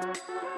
Música